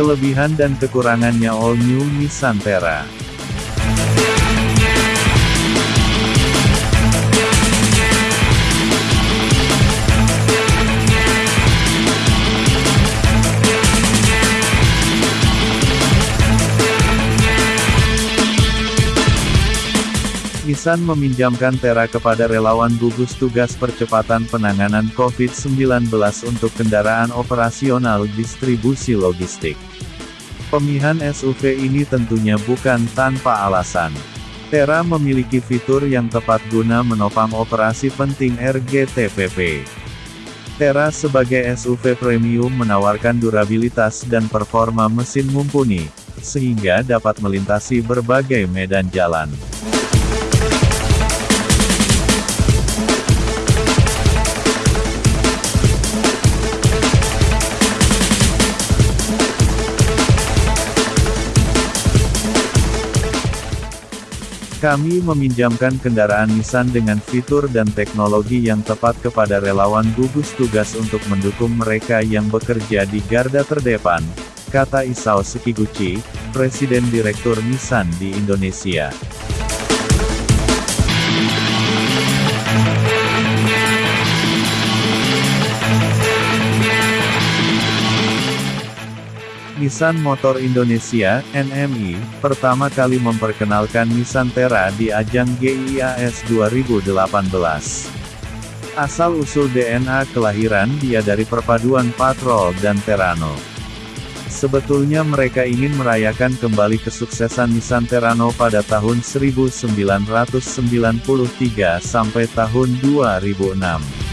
Kelebihan dan kekurangannya All New Nissan Terra Nissan meminjamkan Tera kepada relawan gugus tugas percepatan penanganan COVID-19 untuk kendaraan operasional distribusi logistik. Pemihan SUV ini tentunya bukan tanpa alasan. Tera memiliki fitur yang tepat guna menopang operasi penting RGTPP. Tera sebagai SUV premium menawarkan durabilitas dan performa mesin mumpuni, sehingga dapat melintasi berbagai medan jalan. Kami meminjamkan kendaraan Nissan dengan fitur dan teknologi yang tepat kepada relawan gugus tugas untuk mendukung mereka yang bekerja di garda terdepan, kata Isao Sekiguchi, Presiden Direktur Nissan di Indonesia. Nissan Motor Indonesia, NMI, pertama kali memperkenalkan Nissan Terra di ajang GIAS 2018. Asal-usul DNA kelahiran dia dari perpaduan Patrol dan Terrano. Sebetulnya mereka ingin merayakan kembali kesuksesan Nissan Terrano pada tahun 1993 sampai tahun 2006.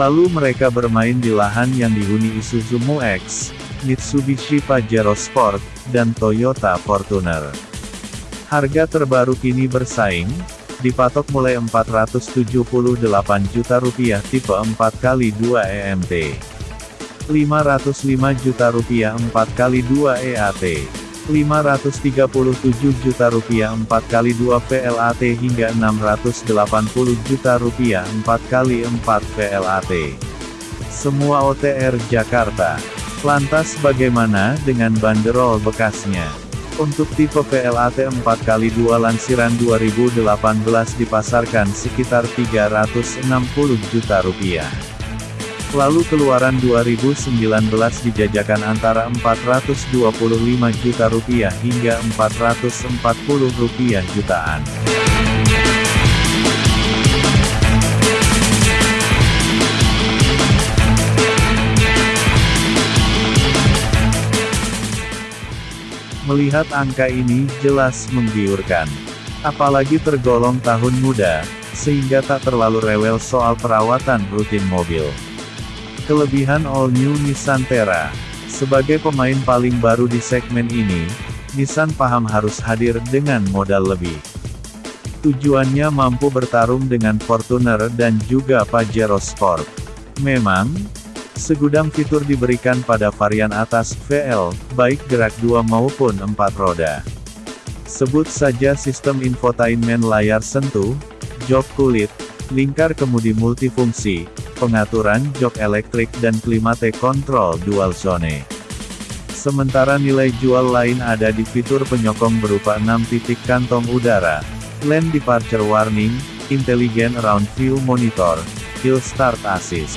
Lalu mereka bermain di lahan yang dihuni Isuzu Mu-X, Mitsubishi Pajero Sport, dan Toyota Fortuner. Harga terbaru kini bersaing, dipatok mulai 478 juta rupiah tipe 4x2 EMT. 505 juta rupiah 4x2 EAT. 537 juta rupiah 4 kali 2 PLAT hingga 680 juta rupiah 4 kali 4 PLAT. Semua OTR Jakarta. Lantas bagaimana dengan banderol bekasnya? Untuk tipe PLAT 4 kali 2 lansiran 2018 dipasarkan sekitar 360 juta rupiah. Lalu keluaran 2019 dijajakan antara 425 juta rupiah hingga 440 rupiah jutaan. Melihat angka ini jelas menggiurkan. Apalagi tergolong tahun muda, sehingga tak terlalu rewel soal perawatan rutin mobil. Kelebihan All New Nissan Terra. Sebagai pemain paling baru di segmen ini, Nissan paham harus hadir dengan modal lebih. Tujuannya mampu bertarung dengan Fortuner dan juga Pajero Sport. Memang, segudang fitur diberikan pada varian atas VL, baik gerak dua maupun empat roda. Sebut saja sistem infotainment layar sentuh, jok kulit, lingkar kemudi multifungsi, pengaturan jok elektrik dan klimate control dual zone. Sementara nilai jual lain ada di fitur penyokong berupa 6 titik kantong udara, lane departure warning, intelligent round view monitor, hill start assist.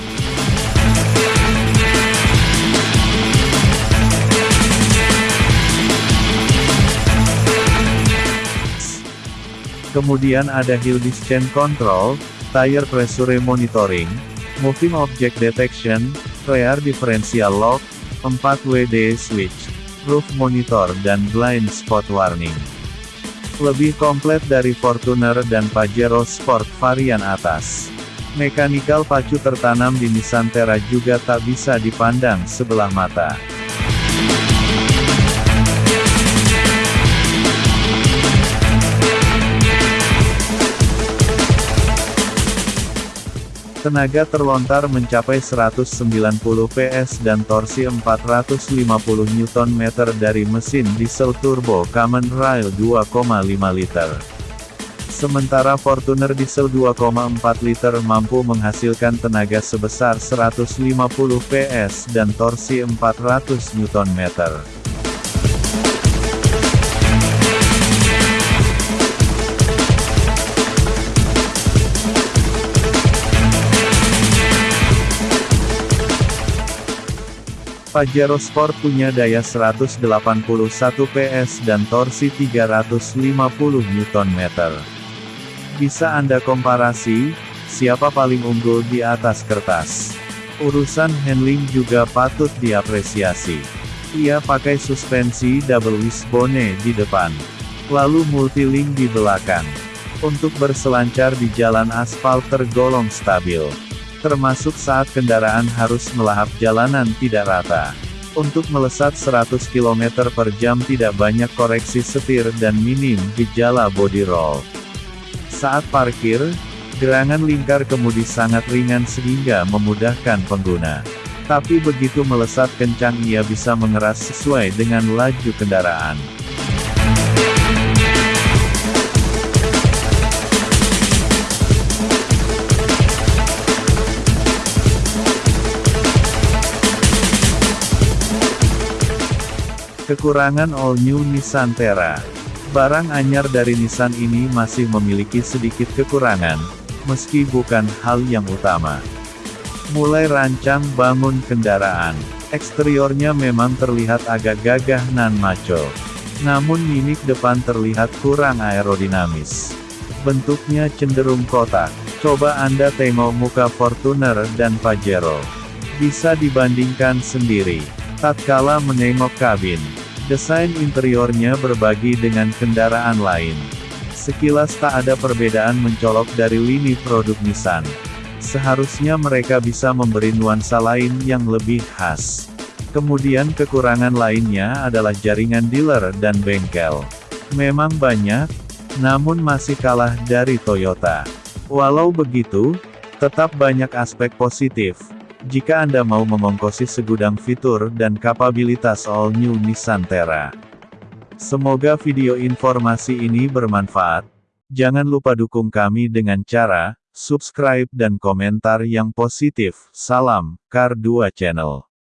Kemudian ada hill descent control, tire pressure monitoring, Moving Object Detection, Rear Differential Lock, 4WD Switch, Roof Monitor dan Blind Spot Warning. Lebih komplit dari Fortuner dan Pajero Sport varian atas. Mekanikal pacu tertanam di Nissan Terra juga tak bisa dipandang sebelah mata. Tenaga terlontar mencapai 190 PS dan torsi 450 Nm dari mesin diesel turbo Common Rail 2,5 liter. Sementara Fortuner diesel 2,4 liter mampu menghasilkan tenaga sebesar 150 PS dan torsi 400 Nm. Pajero Sport punya daya 181 PS dan torsi 350 Nm. Bisa Anda komparasi, siapa paling unggul di atas kertas. Urusan handling juga patut diapresiasi. Ia pakai suspensi double wishbone di depan, lalu multilink di belakang. Untuk berselancar di jalan aspal tergolong stabil termasuk saat kendaraan harus melahap jalanan tidak rata. Untuk melesat 100 km per jam tidak banyak koreksi setir dan minim gejala body roll. Saat parkir, gerangan lingkar kemudi sangat ringan sehingga memudahkan pengguna. Tapi begitu melesat kencang ia bisa mengeras sesuai dengan laju kendaraan. Kekurangan All New Nissan Terra Barang anyar dari Nissan ini masih memiliki sedikit kekurangan, meski bukan hal yang utama. Mulai rancang bangun kendaraan, eksteriornya memang terlihat agak gagah nan maco. Namun mimik depan terlihat kurang aerodinamis. Bentuknya cenderung kotak. Coba Anda tengok muka Fortuner dan Pajero. Bisa dibandingkan sendiri. Tatkala menengok kabin, desain interiornya berbagi dengan kendaraan lain. Sekilas tak ada perbedaan mencolok dari lini produk Nissan. Seharusnya mereka bisa memberi nuansa lain yang lebih khas. Kemudian kekurangan lainnya adalah jaringan dealer dan bengkel. Memang banyak, namun masih kalah dari Toyota. Walau begitu, tetap banyak aspek positif. Jika Anda mau mengongkosi segudang fitur dan kapabilitas all new Nissan Terra. Semoga video informasi ini bermanfaat. Jangan lupa dukung kami dengan cara subscribe dan komentar yang positif. Salam, Kar 2 Channel.